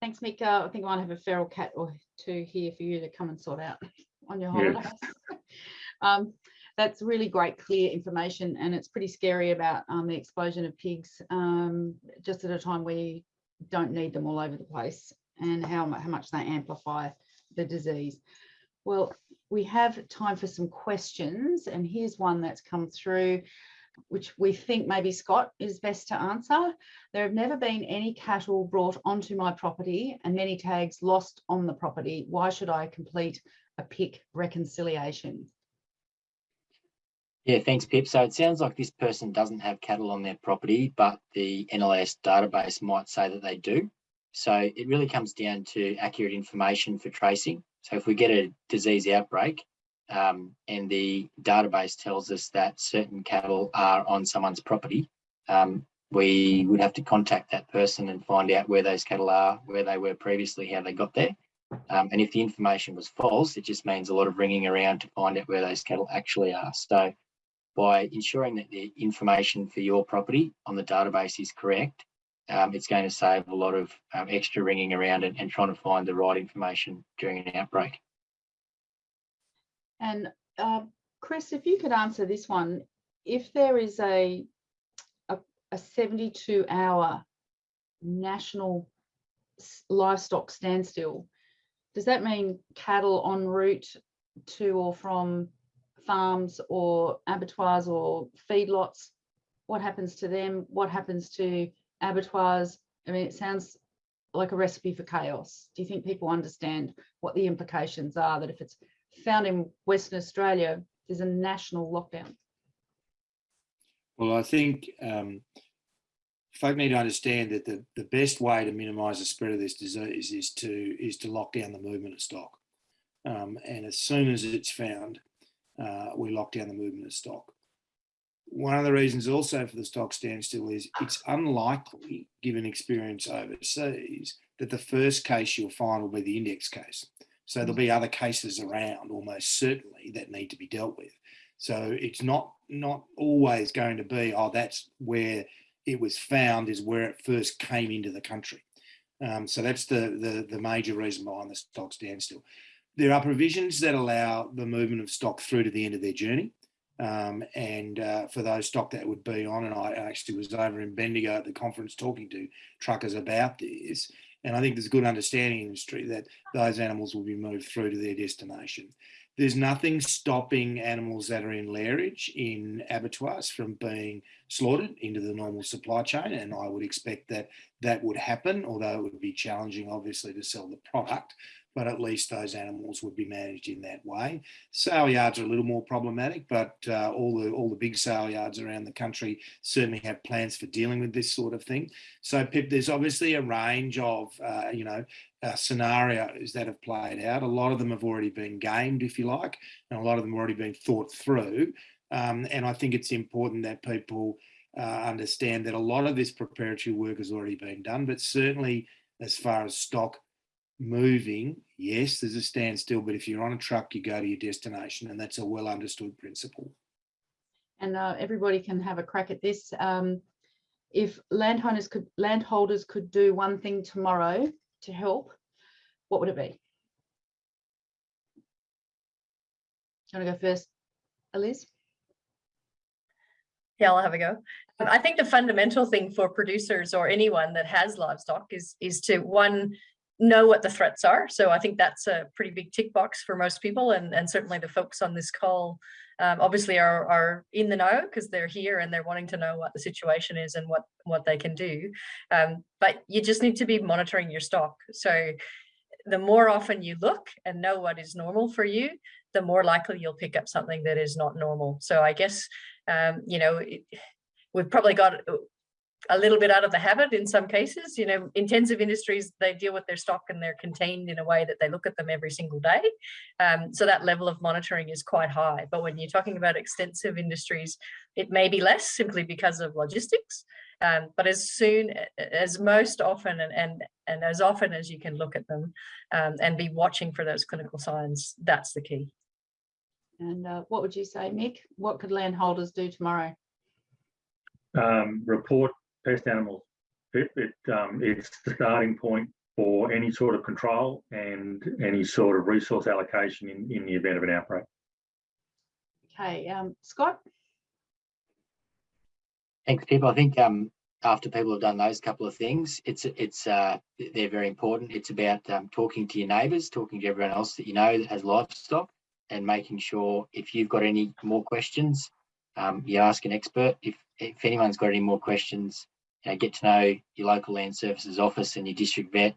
Thanks, Mick. Uh, I think I might have a feral cat or two here for you to come and sort out on your holidays. um, that's really great, clear information, and it's pretty scary about um, the explosion of pigs um, just at a time where you don't need them all over the place and how, how much they amplify the disease. Well, we have time for some questions, and here's one that's come through which we think maybe Scott is best to answer. There have never been any cattle brought onto my property and many tags lost on the property. Why should I complete a PIC reconciliation? Yeah, thanks, Pip. So it sounds like this person doesn't have cattle on their property, but the NLIS database might say that they do. So it really comes down to accurate information for tracing. So if we get a disease outbreak um, and the database tells us that certain cattle are on someone's property, um, we would have to contact that person and find out where those cattle are, where they were previously, how they got there. Um, and if the information was false, it just means a lot of ringing around to find out where those cattle actually are. So by ensuring that the information for your property on the database is correct, um, it's going to save a lot of um, extra ringing around and, and trying to find the right information during an outbreak. And uh, Chris, if you could answer this one, if there is a, a, a 72 hour national livestock standstill, does that mean cattle en route to or from farms or abattoirs or feedlots? What happens to them? What happens to abattoirs? I mean, it sounds like a recipe for chaos. Do you think people understand what the implications are that if it's found in Western Australia, there's a national lockdown? Well, I think um, folk need to understand that the, the best way to minimise the spread of this disease is to is to lock down the movement of stock. Um, and as soon as it's found, uh, we lock down the movement of stock. One of the reasons also for the stock standstill is it's unlikely, given experience overseas, that the first case you'll find will be the index case. So there'll be other cases around almost certainly that need to be dealt with. So it's not not always going to be, oh, that's where it was found is where it first came into the country. Um, so that's the, the the major reason behind the stock standstill. There are provisions that allow the movement of stock through to the end of their journey. Um, and uh, for those stock that would be on, and I actually was over in Bendigo at the conference talking to truckers about this, and I think there's a good understanding in the industry that those animals will be moved through to their destination. There's nothing stopping animals that are in lairage in abattoirs from being slaughtered into the normal supply chain, and I would expect that that would happen, although it would be challenging, obviously, to sell the product but at least those animals would be managed in that way. Sale yards are a little more problematic, but uh, all the all the big sale yards around the country certainly have plans for dealing with this sort of thing. So, Pip, there's obviously a range of uh, you know uh, scenarios that have played out. A lot of them have already been gamed, if you like, and a lot of them have already been thought through. Um, and I think it's important that people uh, understand that a lot of this preparatory work has already been done, but certainly as far as stock moving, yes, there's a standstill, but if you're on a truck, you go to your destination, and that's a well understood principle. And uh, everybody can have a crack at this. Um, if landowners could, landholders could do one thing tomorrow to help, what would it be? Do you want to go first, Eliz? Yeah, I'll have a go. I think the fundamental thing for producers or anyone that has livestock is is to one know what the threats are. So I think that's a pretty big tick box for most people, and and certainly the folks on this call um, obviously are are in the know because they're here and they're wanting to know what the situation is and what what they can do. Um, but you just need to be monitoring your stock. So the more often you look and know what is normal for you, the more likely you'll pick up something that is not normal. So I guess um, you know. It, we've probably got a little bit out of the habit in some cases. You know, intensive industries, they deal with their stock and they're contained in a way that they look at them every single day. Um, so that level of monitoring is quite high. But when you're talking about extensive industries, it may be less simply because of logistics. Um, but as soon as most often and, and, and as often as you can look at them um, and be watching for those clinical signs, that's the key. And uh, what would you say, Mick? What could landholders do tomorrow? Um, report pest animals. It, it um, it's the starting point for any sort of control and any sort of resource allocation in, in the event of an outbreak. Okay, um, Scott? Thanks, Pip. I think um, after people have done those couple of things, it's it's uh, they're very important. It's about um, talking to your neighbours, talking to everyone else that you know that has livestock, and making sure if you've got any more questions, um, you ask an expert. If if anyone's got any more questions, you know, get to know your local land services office and your district vet.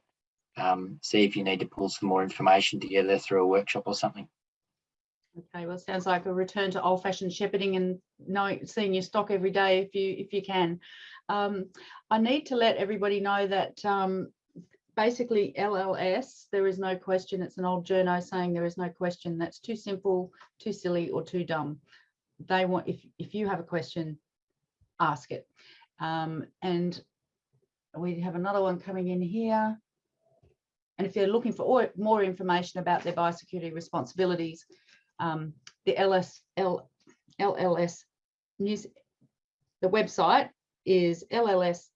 Um, see if you need to pull some more information together through a workshop or something. Okay, well, sounds like a return to old-fashioned shepherding and knowing, seeing your stock every day if you if you can. Um, I need to let everybody know that um, basically LLS, there is no question. It's an old journo saying there is no question. That's too simple, too silly, or too dumb. They want if if you have a question, ask it. Um, and we have another one coming in here. And if you're looking for more information about their biosecurity responsibilities, um, the LS, L, LLS news, the website is lls.nsw.gov.au.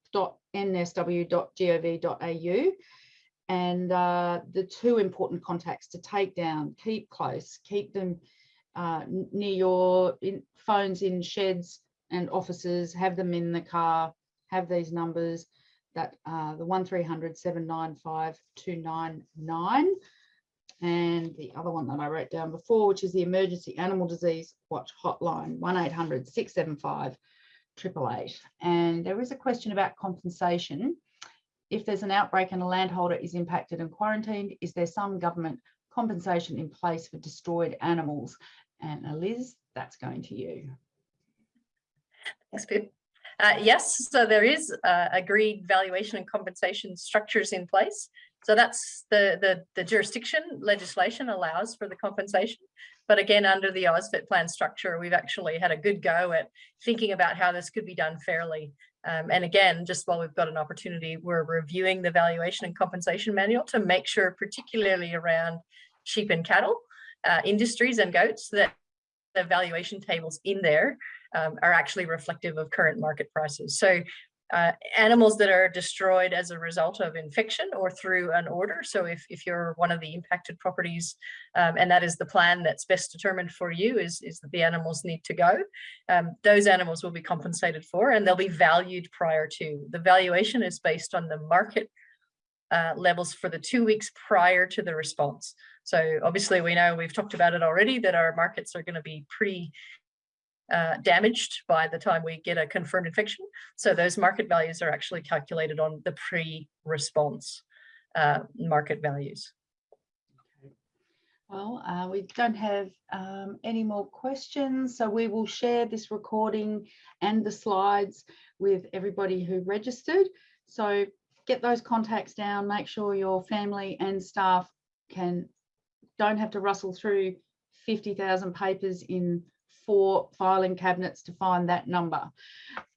And uh, the two important contacts to take down, keep close, keep them uh, near your in, phones in sheds, and officers have them in the car, have these numbers that uh, the 1300 795 299 and the other one that I wrote down before, which is the emergency animal disease watch hotline 1800 675 888. And there is a question about compensation. If there's an outbreak and a landholder is impacted and quarantined, is there some government compensation in place for destroyed animals? And Liz, that's going to you. Thanks, Pip. Uh, yes, so there is uh, agreed valuation and compensation structures in place. So that's the, the, the jurisdiction legislation allows for the compensation, But again, under the AusVet plan structure, we've actually had a good go at thinking about how this could be done fairly. Um, and again, just while we've got an opportunity, we're reviewing the valuation and compensation manual to make sure, particularly around sheep and cattle uh, industries and goats, that the valuation tables in there um, are actually reflective of current market prices. So uh, animals that are destroyed as a result of infection or through an order. So if, if you're one of the impacted properties um, and that is the plan that's best determined for you is, is that the animals need to go, um, those animals will be compensated for and they'll be valued prior to. The valuation is based on the market uh, levels for the two weeks prior to the response. So obviously we know we've talked about it already that our markets are going to be pretty uh, damaged by the time we get a confirmed infection. So those market values are actually calculated on the pre-response uh, market values. Well, uh, we don't have um, any more questions, so we will share this recording and the slides with everybody who registered. So get those contacts down, make sure your family and staff can don't have to rustle through 50,000 papers in four filing cabinets to find that number.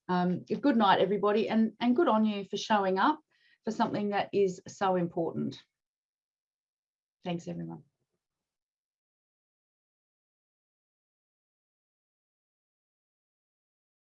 Um, good night, everybody, and, and good on you for showing up for something that is so important. Thanks, everyone.